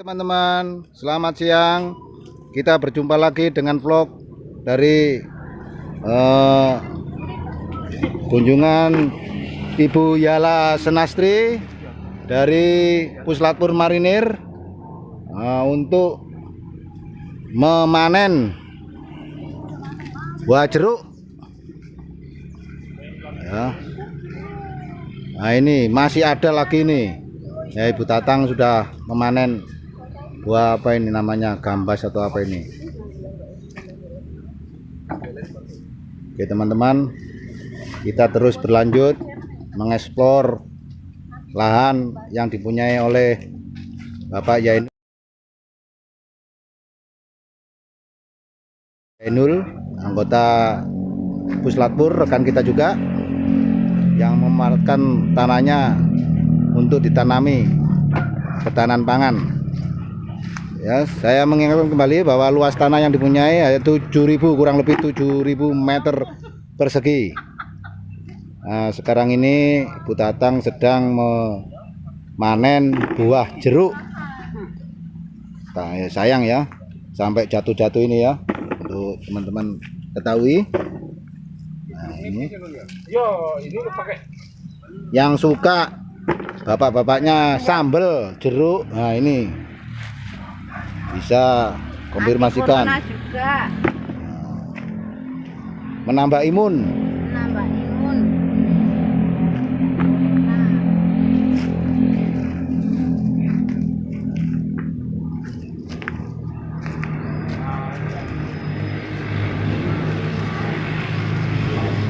teman-teman. Selamat siang. Kita berjumpa lagi dengan vlog dari eh, kunjungan Ibu Yala Senastri dari Puslatpur Marinir eh, untuk memanen buah jeruk. Ya. Nah ini masih ada lagi nih. Ya Ibu Tatang sudah memanen buah apa ini namanya? Gambas atau apa ini? Oke teman-teman. Kita terus berlanjut mengeksplor lahan yang dipunyai oleh Bapak Yain Yainul anggota Puslatpur rekan kita juga yang memanfaatkan tanahnya untuk ditanami ketahanan pangan ya saya mengingatkan kembali bahwa luas tanah yang dipunyai yaitu 7000 kurang lebih 7000 meter persegi. Nah, sekarang ini Bu Tatang sedang memanen buah jeruk. Nah, ya, sayang ya sampai jatuh-jatuh ini ya untuk teman-teman ketahui. Nah ini. Yo, ini lu pakai. Yang suka bapak-bapaknya sambel jeruk. Nah ini bisa konfirmasikan. Juga. Menambah imun. Menambah imun.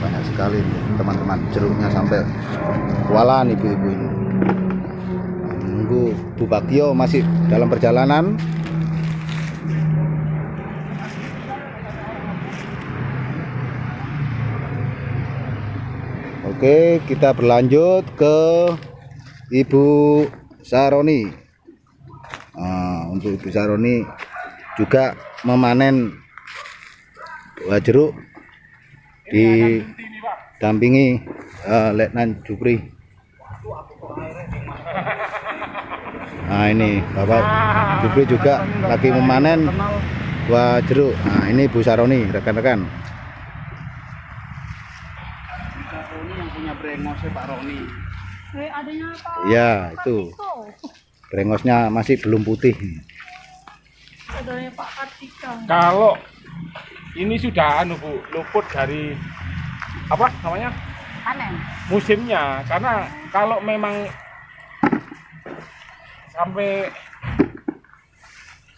banyak sekali teman-teman jeruknya sampai kualan ibu-ibu ini. Menunggu Bu Bagio masih dalam perjalanan Oke kita berlanjut ke Ibu Saroni Nah, untuk Ibu Saroni juga memanen buah jeruk didampingi eh, Letnan Jupri. Nah ini Bapak Jupri juga lagi memanen buah jeruk. Nah ini Bu Saroni rekan-rekan. Roni yang punya brengosnya Pak Roni. Eh, adanya apa? Ya itu Kartiko. brengosnya masih belum putih. Saudaranya Pak Kartika. Kalau ini sudah anu Bu, luput dari apa namanya? Panen. musimnya karena kalau memang sampai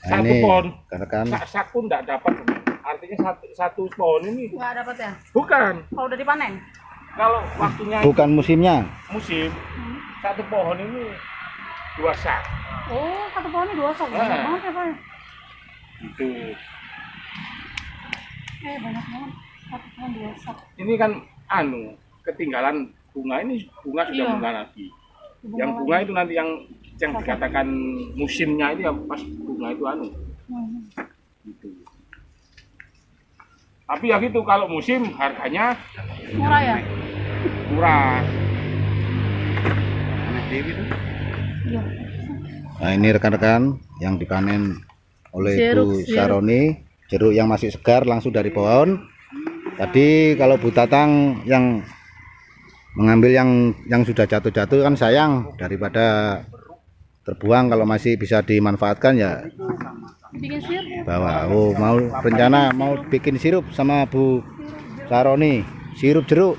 Nah, satu ini pohon rekan-rekan. sak saku enggak dapat artinya satu, satu pohon ini Enggak dapat ya? bukan Kalau udah dipanen? Kalau waktunya Bukan musimnya. musim Hmm. satu pohon ini dua sak Oh, satu pohonnya dua sok. Banyak Ah. banget ya, Pak. itu Eh, banyak banget. Satu pohon dua sok. ini kan anu ketinggalan bunga ini bunga sudah Iya. bunga lagi yang bunga itu nanti yang yang dikatakan musimnya itu ya pas bunga itu anu Hmm. gitu. Tapi ya gitu kalau musim harganya Murah ya? murah. Iya. Nah ini rekan-rekan yang dipanen oleh Jeruk, Bu jeruk. Saroni jeruk yang masih segar langsung dari pohon. Tadi kalau Bu Tatang yang mengambil yang yang sudah jatuh-jatuh kan sayang daripada terbuang kalau masih bisa dimanfaatkan ya Bikin bawa. Oh mau rencana mau bikin sirup sama Bu Saroni sirup jeruk.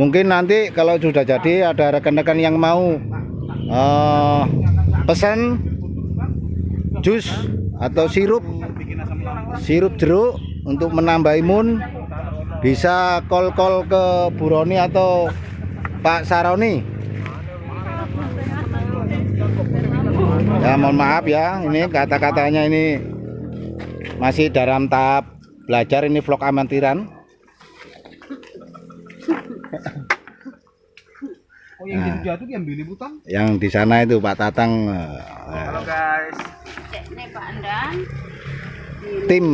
Mungkin nanti kalau sudah jadi ada rekan-rekan yang mau eh, pesan jus atau sirup sirup jeruk untuk menambah imun bisa call-call ke Bu Roni atau Pak Saroni ya mohon maaf ya ini kata-katanya ini masih dalam tahap belajar ini vlog amatiran Oh yang Nah. jatuh diambil liputan? yang di sana itu Pak Tatang Halo guys. Cek nih Pak Andan. tim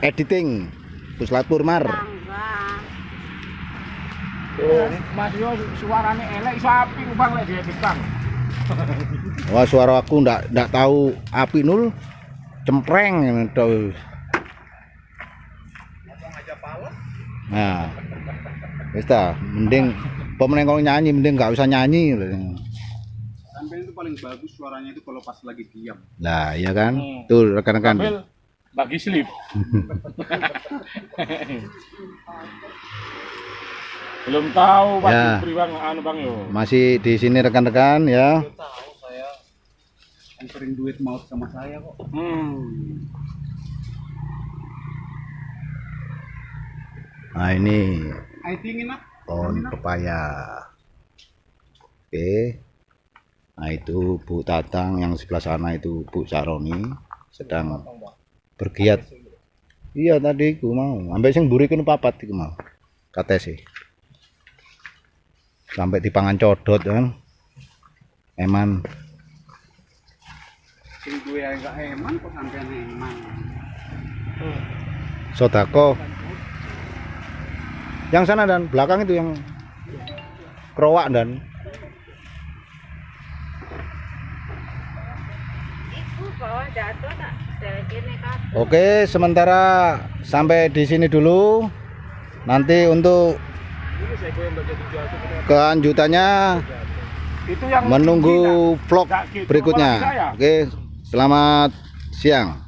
editing Puslatpur Mar Tangga. Oh, Mas Yo suarane elek sapi bang lek dia bang. Wah suara aku ndak ndak tahu api nul cempreng itu. Nah, wis ta, mending pemenang kalau nyanyi mending nggak usah nyanyi. Sampai itu paling bagus suaranya itu kalau pas lagi diam. Lah, iya kan? Hmm. Tuh rekan-rekan. Sambil bagi slip. Belum tahu Pak Ya. Jupri Bang, anu Bang yo. Masih di sini rekan-rekan ya. Tahu saya yang sering duit maut sama saya kok. Hmm. Nah, ini pohon pepaya. Oke. Nah, itu Bu Tatang yang sebelah sana itu Bu Saroni sedang bergiat. Iya tadi ku mau, sampai sing mburi kene papat iku mau. Kate sih. Sampai dipangan codot kan. Eman. Sing eman kok sampean eman. Sodako. Yang sana dan belakang itu yang kerowak dan. Oke, sementara sampai di sini dulu. Nanti untuk kelanjutannya Itu yang menunggu vlog gitu, berikutnya. saya. Oke, selamat siang.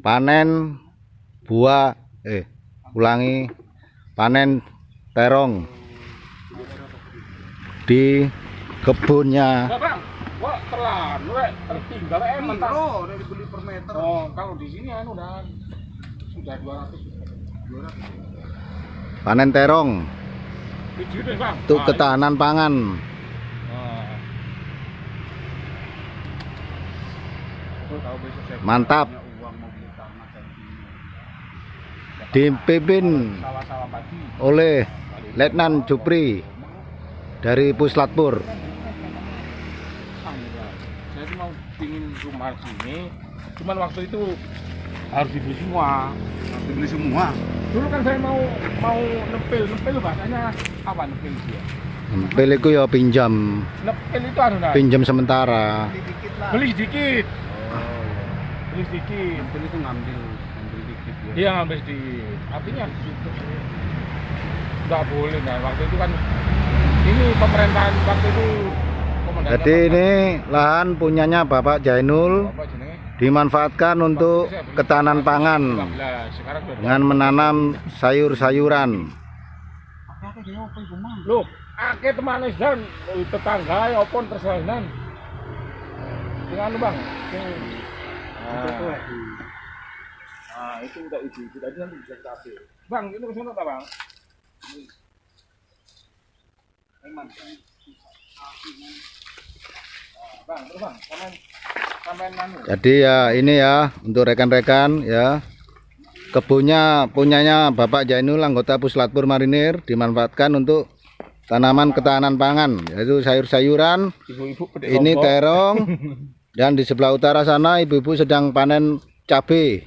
Panen buah eh ulangi panen terong di kebunnya. Wah, telan, weh, tertinggal eman tak. Oh, udah dibeli per meter. Oh, kalau di sini anu dan sudah 200 200. panen terong deh, Bang. untuk Ah, ketahanan pangan. Saya Mantap. Dipimpin oleh Letnan Jupri dari Puslatpur. Ah, enggak. Saya tuh mau pingin rumah sini, cuman waktu itu harus dibeli semua. Harus dibeli semua. Dulu kan saya mau mau nepil, nepil bahasanya apa nepil dia? Piliku ya pinjam, Nepil itu nah, pinjam sementara. Beli dikit lah. beli sedikit, Oh, iya. beli sedikit. Beli itu ngambil ngambil dikit ya. Dia ngambil sedikit. Artinya nggak boleh nah waktu itu kan ini pemerintahan waktu itu Jadi ini lahan punyanya Bapak Jainul dimanfaatkan untuk ketahanan pangan. 15, sekarang udah dengan menanam sayur-sayuran. Loh, akeh teman dan tetangga ya opon anu Bang, Nah, nah, itu udah itu, itu tadi nanti bisa kita ambil. Bang, ini ke sana Bang? Eman. Bang, terus Bang, anu. Jadi ya ini ya untuk rekan-rekan ya. Kebunnya punyanya Bapak Jainul anggota Puslatpur Marinir dimanfaatkan untuk tanaman ketahanan pangan yaitu sayur-sayuran ini terong dan di sebelah utara sana ibu-ibu sedang panen cabai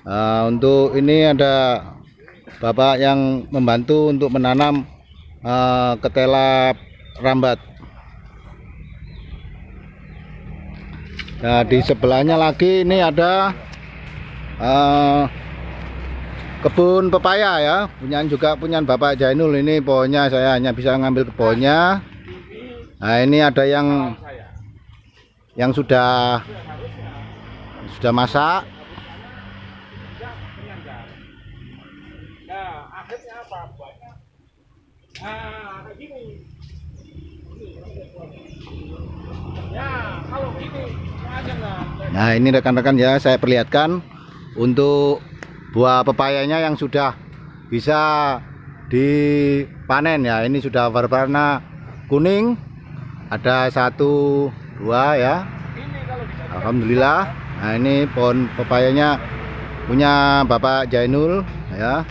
Nah, untuk ini ada bapak yang membantu untuk menanam eh, ketela rambat nah di sebelahnya lagi ini ada eh, kebun pepaya ya. Punyaan juga punyaan bapak Jainul ini pohonnya saya hanya bisa ngambil ke pohonnya. Nah ini ada yang yang sudah sudah masak. Nah, Nah, gini. Ya, kalau gini. Nah ini rekan-rekan ya saya perlihatkan untuk buah pepayanya yang sudah bisa dipanen ya. Ini sudah berwarna kuning. Ada satu dua ya. Alhamdulillah. Nah ini pohon pepayanya punya Bapak Jainul ya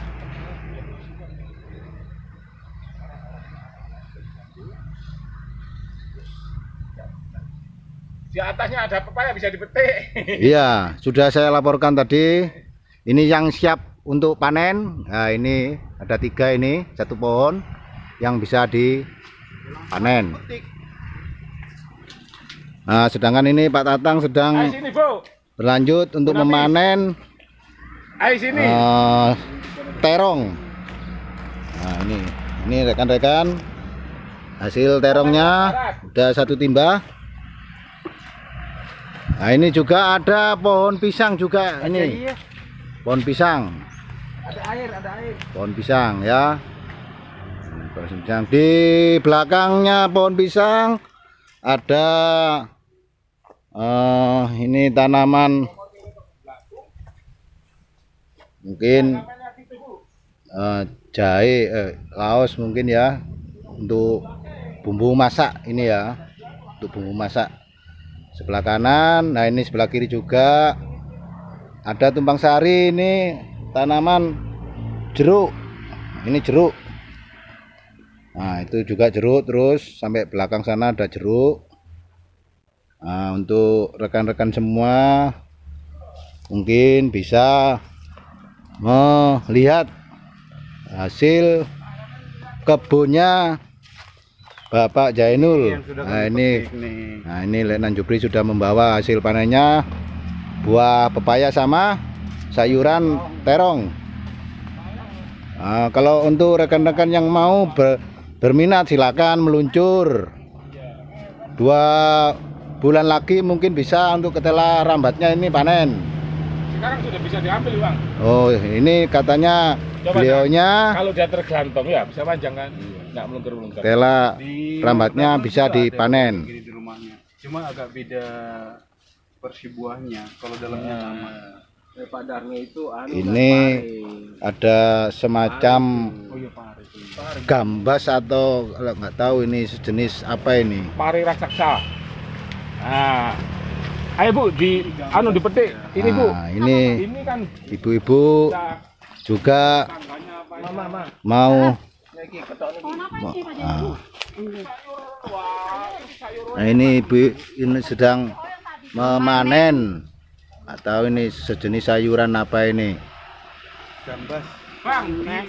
di atasnya ada pepaya bisa dipetik. Iya sudah saya laporkan tadi ini yang siap untuk panen. Nah, ini ada tiga ini, satu pohon yang bisa dipanen. Nah, sedangkan ini Pak Tatang sedang Ayo sini, Bu. berlanjut untuk memanen Ayo sini. eh, terong. Nah, ini ini rekan-rekan hasil terongnya udah satu timba. Nah, ini juga ada pohon pisang juga ini. Pohon pisang. Ada air, ada air. Pohon pisang ya. Pohon pisang di belakangnya pohon pisang ada eh ini tanaman mungkin eh, jahe eh, laos mungkin ya untuk bumbu masak ini ya untuk bumbu masak sebelah kanan nah ini sebelah kiri juga. Ada tumpang sari ini tanaman jeruk. Ini jeruk. Nah itu juga jeruk terus sampai belakang sana ada jeruk. Nah untuk rekan-rekan semua mungkin bisa melihat hasil kebunnya Bapak Jainul. Nah ini, nah ini Letnan Jupri sudah membawa hasil panennya buah pepaya sama sayuran terong. Nah, kalau untuk rekan-rekan yang mau ber- berminat silakan meluncur. Dua bulan lagi mungkin bisa untuk ketela rambatnya ini panen. Sekarang sudah bisa diambil, Bang. Oh ini katanya Coba, beliaunya Kalau dia tergantung ya bisa panjang kan? Enggak melengker-melengker. tela Di rambatnya bisa dipanen. di rumahnya. Cuma agak beda versi buahnya. Kalau dalamnya sama. padarnya itu anu Ini ada semacam Oh iya pare itu. gambas atau kalau nggak tahu ini sejenis apa ini. Pari raksasa. Nah. Ayo, Bu, di anu dipetik. Ini, Bu. Nah, ini Ini kan ibu-ibu juga mama mama mau ah. Nah, ini ibu ini sedang memanen atau ini sejenis sayuran apa ini? Gambas. Bang, di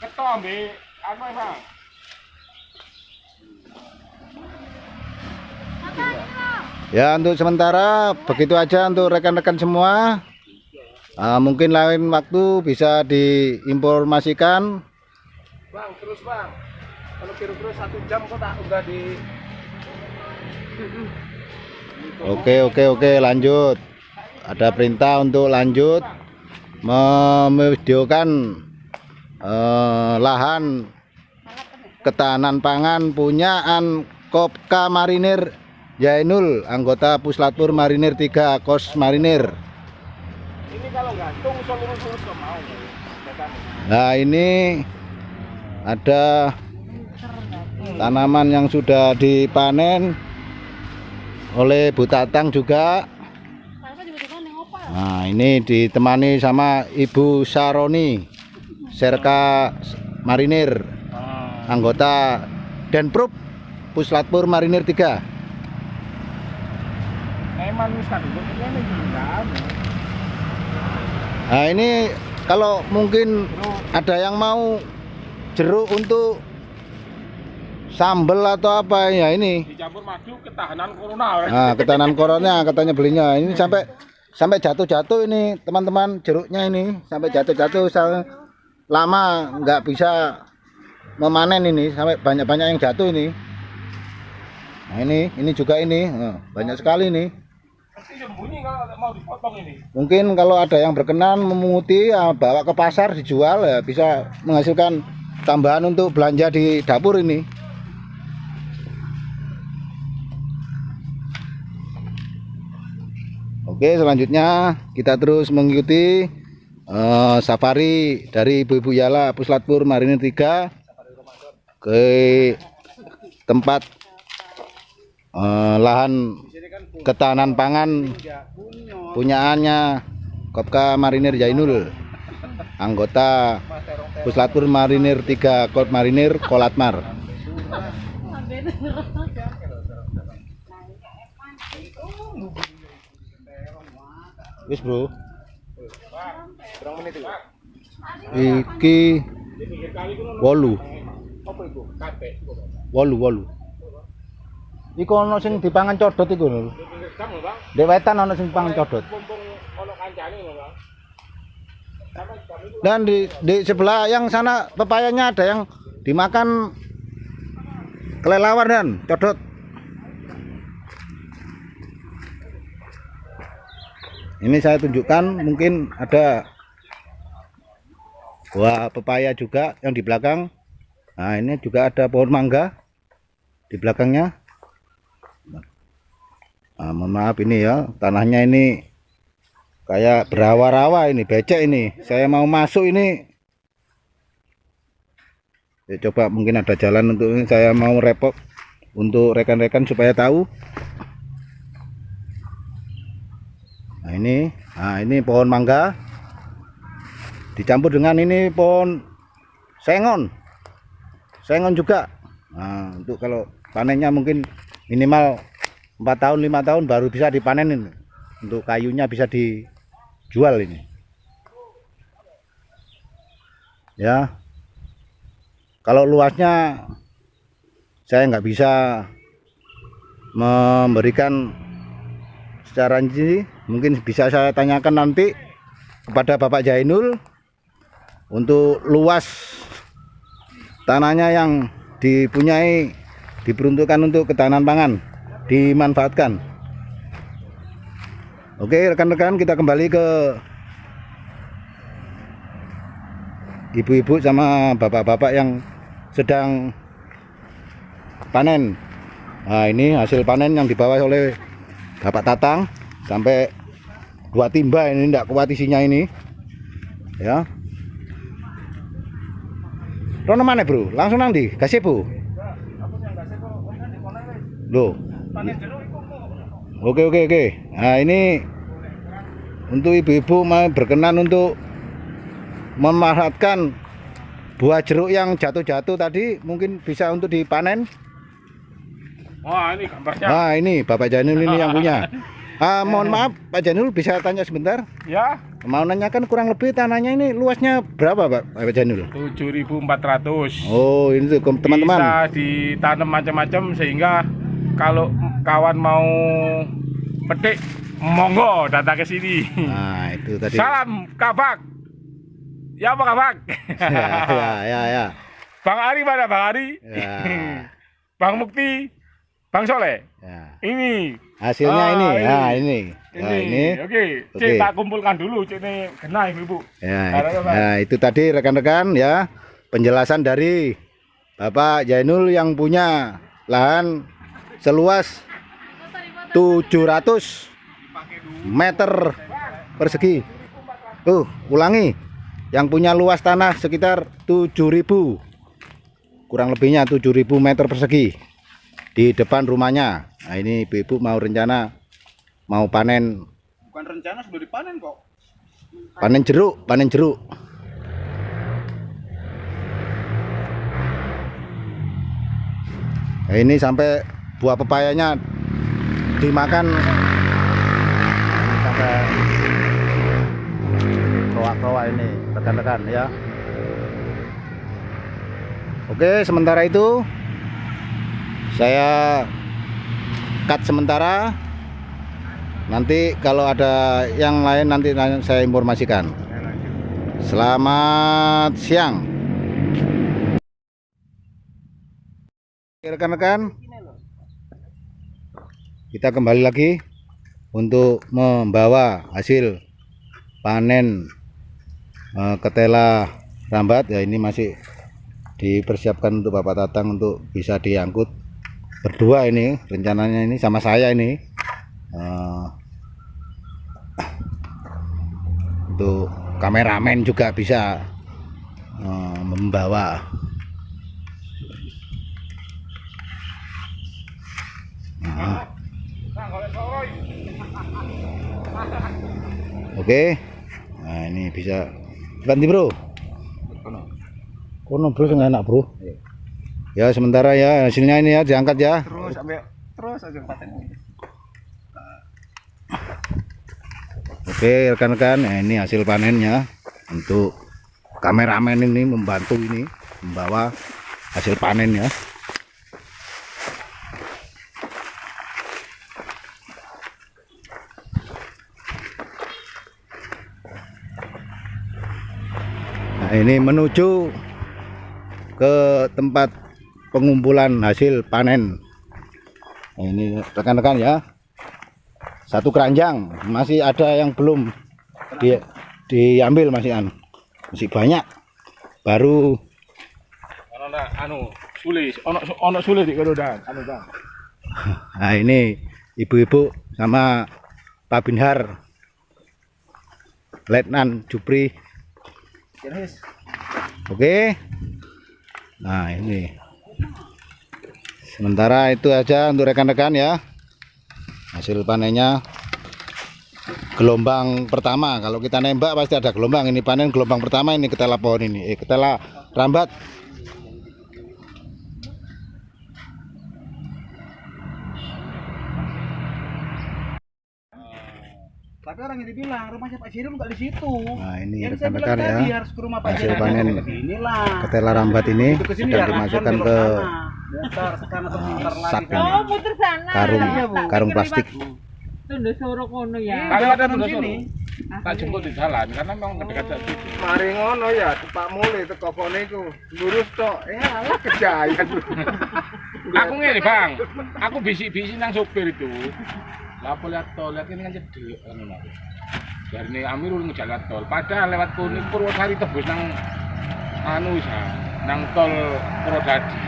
ketom, Be. Anu, ya, Bang. Ya untuk sementara begitu aja untuk rekan-rekan semua. Ah, mungkin lain waktu bisa diinformasikan. Bang terus bang kalau kira-kira satu jam kok tak udah di Oke oke oke lanjut. Ada perintah untuk lanjut memvideokan eh, lahan ketahanan pangan punyaan Kopka Marinir Jainul anggota Puslatur Marinir 3 Kos Marinir. Ini kalau gantung ke mau. Nah ini ada tanaman yang sudah dipanen oleh Bu Tatang juga. Nah ini ditemani sama Ibu Saroni Serka Marinir anggota Denprup Puslatpur Marinir 3 Emang bisa dulu ini juga ada. Nah ini kalau mungkin ada yang mau jeruk untuk sambel atau apa ya ini Dicampur madu ketahanan corona. Nah, ketahanan corona katanya belinya. Ini sampai sampai jatuh-jatuh ini teman-teman jeruknya ini sampai jatuh-jatuh lama nggak bisa memanen ini sampai banyak-banyak yang jatuh ini. Nah, ini ini juga ini Nah, banyak sekali ini. Mungkin kalau ada yang berkenan memunguti ya, bawa ke pasar dijual ya bisa menghasilkan tambahan untuk belanja di dapur ini. Oke, selanjutnya kita terus mengikuti eh, safari dari Ibu-Ibu Yala Puslatpur Marinir 3 ke tempat eh, lahan ketahanan pangan punyaannya Kopka Marinir Jainul anggota Puslatpur Marinir 3 Kot Marinir Kolatmar Wis bro iki wolu wolu wolu iku ana sing dipangan codot iku lho. Dek wetan ana sing dipangan codot ono kancane Bang. Dan di di sebelah yang sana pepayanya ada yang dimakan kelelawar dan codot ini saya tunjukkan mungkin ada buah pepaya juga yang di belakang. Nah ini juga ada pohon mangga di belakangnya. Nah, mohon maaf ini ya tanahnya ini kayak berawa-rawa ini becek ini. Saya mau masuk ini. Ya coba mungkin ada jalan untuk ini. Saya mau repot untuk rekan-rekan supaya tahu. Nah ini. Nah ini pohon mangga. Dicampur dengan ini pohon sengon. Sengon juga. Nah untuk kalau panennya mungkin minimal empat tahun lima tahun baru bisa dipanen ini untuk kayunya bisa dijual ini. Ya. Kalau luasnya saya nggak bisa memberikan secara rinci mungkin bisa saya tanyakan nanti kepada Bapak Jainul untuk luas tanahnya yang dipunyai diperuntukkan untuk ketahanan pangan dimanfaatkan Oke rekan-rekan kita kembali ke ibu-ibu sama bapak-bapak yang sedang panen. Nah ini hasil panen yang dibawa oleh Bapak Tatang sampai dua timba ini tidak kuat isinya ini. Ya. Rono mana bro? Langsung nanti kasih bu. Loh Oke oke oke. Nah ini untuk ibu-ibu mau berkenan untuk memanfaatkan buah jeruk yang jatuh-jatuh tadi mungkin bisa untuk dipanen. Wah, ini gambarnya. Nah ini Bapak Janul ini yang punya. Ah, mohon maaf Pak Janul bisa tanya sebentar. Ya, Mau nanyakan kurang lebih tanahnya ini luasnya berapa Pak Bapak Janul? 7.400. Oh ini tuh Bisa teman-teman. ditanam macam-macam sehingga kalau kawan mau petik monggo datang ke sini. Nah itu tadi. Salam kabak. Ya apa kabak? ya ya ya. ya. Bang Ari mana Bang Ari? Ya. Bang Mukti, Bang Soleh. ya. Ini. Hasilnya Ah, ini. ini. Nah ini. Ini. Nah, ini. Oke, Oke. Cik tak kumpulkan dulu Cik ini kena Ibu. Ya, ya, itu tadi rekan-rekan ya penjelasan dari Bapak Jainul yang punya lahan seluas 700 meter persegi. Tuh, ulangi. Yang punya luas tanah sekitar 7000. Kurang lebihnya 7000 meter persegi di depan rumahnya. Nah, ini ibu-ibu mau rencana mau panen Bukan rencana sudah dipanen kok. panen jeruk panen jeruk Nah, ini sampai buah pepayanya dimakan sampai roa-roa ini rekan-rekan ya Oke sementara itu saya cut sementara Nanti kalau ada yang lain nanti saya informasikan. Selamat siang. Rekan-rekan, kita kembali lagi untuk membawa hasil panen eh, ketela rambat. Ya ini masih dipersiapkan untuk Bapak Tatang untuk bisa diangkut berdua ini rencananya ini sama saya ini. Eh, untuk kameramen juga bisa eh, membawa Nah, Oke. Nah ini bisa ganti bro. Kono. Bro nggak enak bro. Ya sementara ya hasilnya ini ya diangkat ya. Terus sampai terus aja. Oke rekan-rekan, nah, ini hasil panennya untuk kameramen ini membantu ini membawa hasil panen ya ini menuju ke tempat pengumpulan hasil panen. Nah, ini rekan-rekan ya. Satu keranjang, masih ada yang belum di, diambil masih anu. Masih banyak. Baru anu sulis, ono ono sulis di kono dan anu dan. nah ini ibu-ibu sama Pak Binhar. Letnan Jupri. Oke. Nah, ini. Sementara itu aja untuk rekan-rekan ya. Hasil panennya gelombang pertama. Kalau kita nembak pasti ada gelombang. Ini panen gelombang pertama ini ketela pohon ini. Eh, ketela rambat. Orang yang dibilang rumahnya Pak Siril nggak di situ. Nah, ini Yang saya bilang rekan-rekan tadi ya. harus ke rumah Pak Hasil panen ketela rambat ini Itu sedang ya, dimasukkan ke sekarang lagi. sak kan. ini. Oh, puter sana. karung Iya, Bu. karung plastik. Tunduk soro kono ya. Kalau ada tuh sini. tak jemput di jalan karena memang dekat dari situ. Mari ngono ya, Pak Mule teko kene iku. Lurus tok. Ya alah kejayan. Aku ngene bang, aku bisik-bisik nang sopir itu. Lah lihat tol, lihat ini kan cedek anu nak. Dari ini Amirul ngejalan tol, padahal lewat kuning Purwosari tebus nang anu isa, nang tol Purwodadi.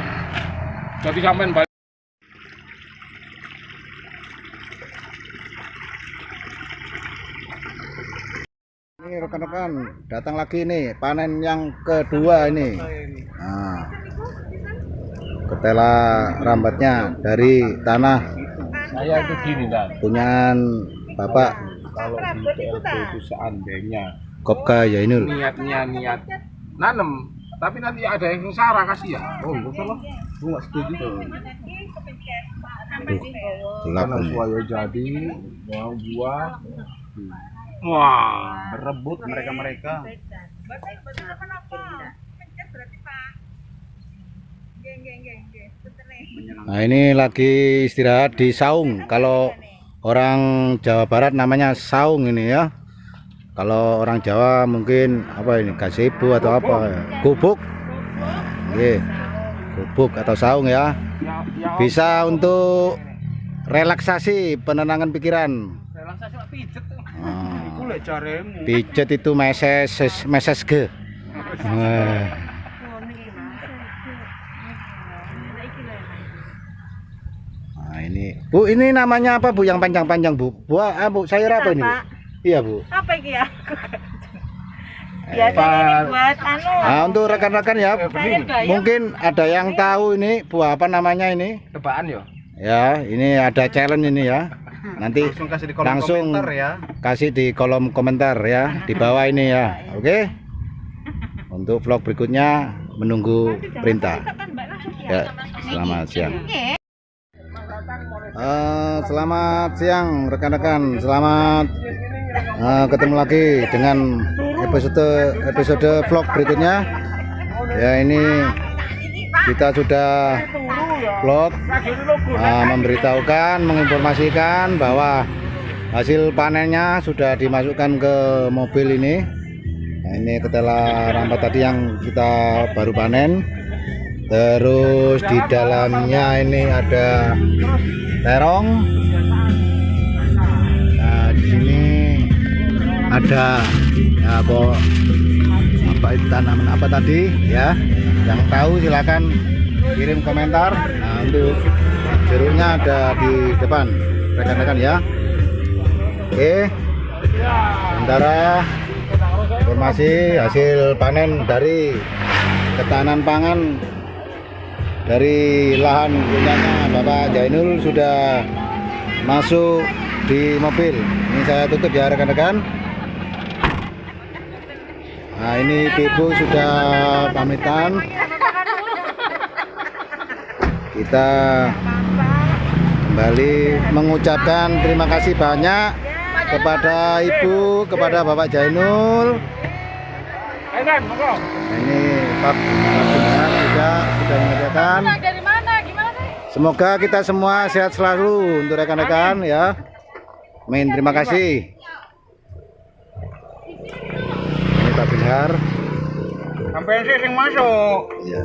Jadi sampean balik. Ini rekan-rekan datang lagi nih panen yang kedua ini. Nah, ketela rambatnya dari tanah Saya itu gini dan punyaan Bapak kalau di PLT itu seandainya Kopka Yainul. niatnya niat nanem, tapi nanti ada yang sarah kasih ya. Oh, enggak salah. Gue nggak setuju tuh. Gelap Karena ini. buaya jadi, mau buah. Wah, berebut mereka-mereka. Nah ini lagi istirahat di saung. Kalau orang Jawa Barat namanya saung ini ya. Kalau orang Jawa mungkin apa ini gazebo atau apa ya? Gubuk. Gubuk atau saung ya. Bisa untuk relaksasi penenangan pikiran. Relaksasi pijet. Ah, jaremu. pijet itu meses meses ge. Nah Bu ini namanya apa Bu yang panjang-panjang Bu? Buah ah, Bu sayur apa ini Bu? Apa? Iya Bu. Apa iki ya? Biasanya ini buat anu. Nah untuk rekan-rekan ya bayam. mungkin ada yang tahu ini buah apa namanya ini? Tebaan yo. Ya ini ada challenge ini ya. Nanti Langsung kasih di kolom langsung komentar ya. kasih di kolom komentar ya di bawah ini ya. Oke? Untuk vlog berikutnya menunggu perintah. Ya, selamat siang. Eh, selamat siang rekan-rekan. Selamat eh, ketemu lagi dengan episode episode vlog berikutnya. Ya ini kita sudah vlog eh, memberitahukan, menginformasikan bahwa hasil panennya sudah dimasukkan ke mobil ini. Nah, ini ketela rambat tadi yang kita baru panen. Terus di dalamnya ini ada terong. Nah, di sini ada ya, apa apa itu tanaman apa tadi ya? Yang tahu silakan kirim komentar. Nah, untuk jeruknya ada di depan rekan-rekan ya. Oke. Sementara informasi hasil panen dari ketahanan pangan dari lahan punyanya Bapak Jainul sudah masuk di mobil. Ini saya tutup ya rekan-rekan. Nah ini Ibu sudah pamitan. Kita kembali mengucapkan terima kasih banyak kepada Ibu, kepada Bapak Jainul. Nah, ini Pak juga sudah menyediakan. dari mana? Gimana sih? Semoga kita semua sehat selalu untuk rekan-rekan ya. Amin. Terima kasih. Ini Pak Bihar. Sampai sih sing masuk. Ya.